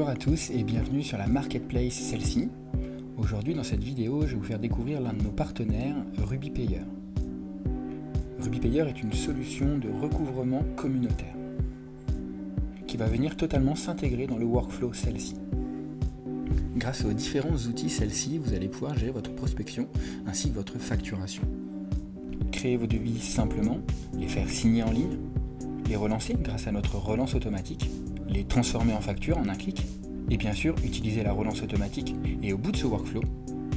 à tous et bienvenue sur la marketplace celle-ci. Aujourd'hui dans cette vidéo, je vais vous faire découvrir l'un de nos partenaires, RubyPayer. RubyPayer est une solution de recouvrement communautaire qui va venir totalement s'intégrer dans le workflow celle-ci. Grâce aux différents outils celle-ci, vous allez pouvoir gérer votre prospection ainsi que votre facturation. Créer vos devis simplement, les faire signer en ligne, les relancer grâce à notre relance automatique, les transformer en facture en un clic, et bien sûr utiliser la relance automatique. Et au bout de ce workflow,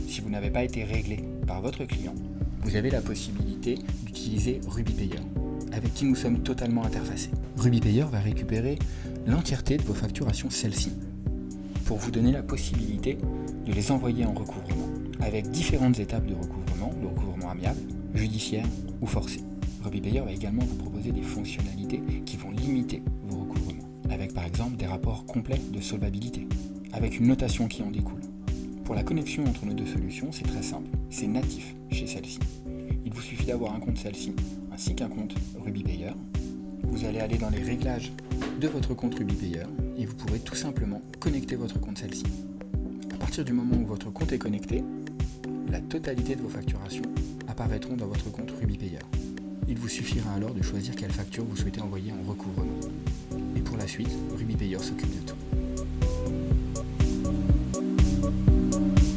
si vous n'avez pas été réglé par votre client, vous avez la possibilité d'utiliser RubyPayer, avec qui nous sommes totalement interfacés. RubyPayer va récupérer l'entièreté de vos facturations celles-ci, pour vous donner la possibilité de les envoyer en recouvrement, avec différentes étapes de recouvrement, le recouvrement amiable, judiciaire ou forcé. RubyPayer va également vous proposer des fonctionnalités qui par exemple des rapports complets de solvabilité, avec une notation qui en découle. Pour la connexion entre nos deux solutions, c'est très simple, c'est natif chez celle-ci. Il vous suffit d'avoir un compte celle-ci, ainsi qu'un compte RubyPayer. Vous allez aller dans les réglages de votre compte RubyPayer et vous pourrez tout simplement connecter votre compte celle-ci. À partir du moment où votre compte est connecté, la totalité de vos facturations apparaîtront dans votre compte RubyPayer. Il vous suffira alors de choisir quelle facture vous souhaitez envoyer en recouvrement. La suite, RubyPayer s'occupe de.